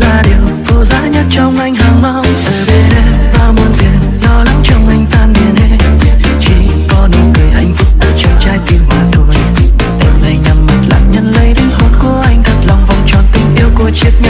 là điều vô giá nhất trong anh, hàng mong giờ bên em bao muôn diện lo lắng trong anh tan biến hết. Chỉ có nụ cười hạnh phúc ở trong trái tim mà thôi. Em hãy nhắm mắt lại nhận lấy đến hồn của anh, thật lòng vòng tròn tình yêu của chiếc nhẫn.